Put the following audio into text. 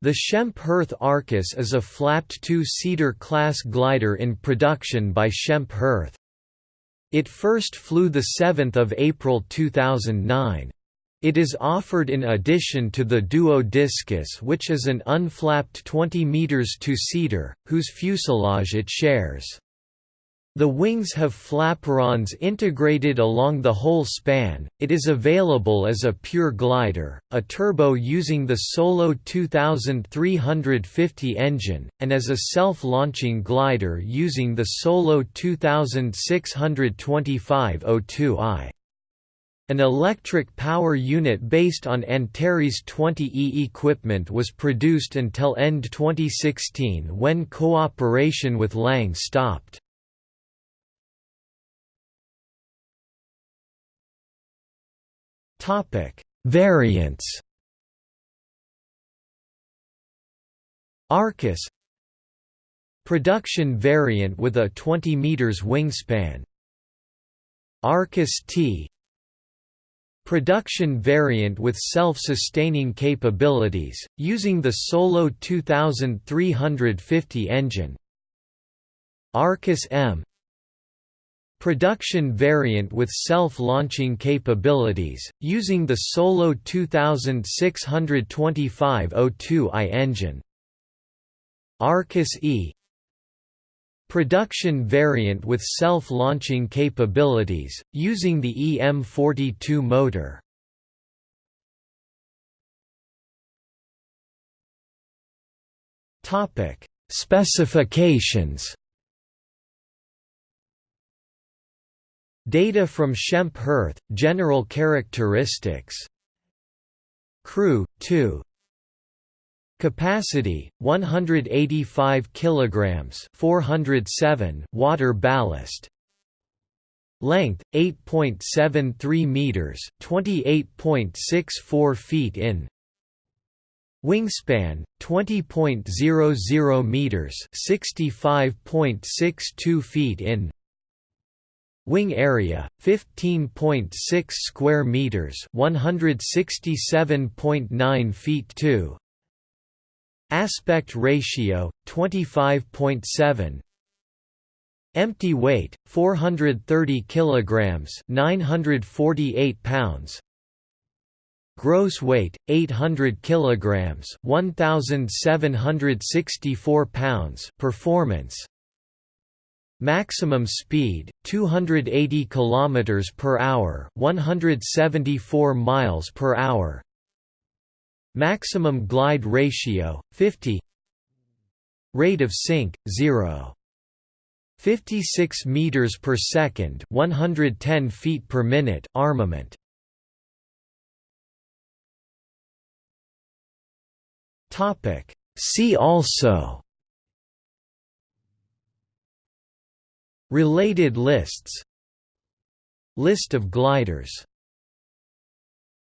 The Schempp-Hirth Arcus is a flapped two-seater class glider in production by Schempp-Hirth. It first flew 7 April 2009. It is offered in addition to the Duo Discus which is an unflapped 20 meters two-seater, whose fuselage it shares. The wings have flaperons integrated along the whole span. It is available as a pure glider, a turbo using the Solo 2350 engine, and as a self-launching glider using the Solo 2625 02i. An electric power unit based on Antares 20E equipment was produced until end 2016 when cooperation with Lang stopped. Topic: Variants. Arcus Production variant with a 20 meters wingspan. Arcus T Production variant with self-sustaining capabilities, using the Solo 2350 engine. Arcus M Production variant with self-launching capabilities, using the Solo 2625 02i engine. Arcus E Production variant with self-launching capabilities, using the EM42 motor. Specifications Data from Schempp-Hirth, general characteristics. Crew, 2 Capacity 185 kilograms 407 water ballast. Length 8.73 meters 28.64 feet in. Wingspan 20.00 meters 65.62 feet in Wing area 15.6 square meters, 167.9 feet 2. Aspect ratio 25.7. Empty weight 430 kilograms, 948 pounds. Gross weight 800 kilograms, 1764 pounds. Performance Maximum speed 280 km per hour, 174 miles per hour. Maximum glide ratio 50. Rate of sink 0. 56 meters per second, 110 feet per minute. Armament. Topic. See also Related lists. List of gliders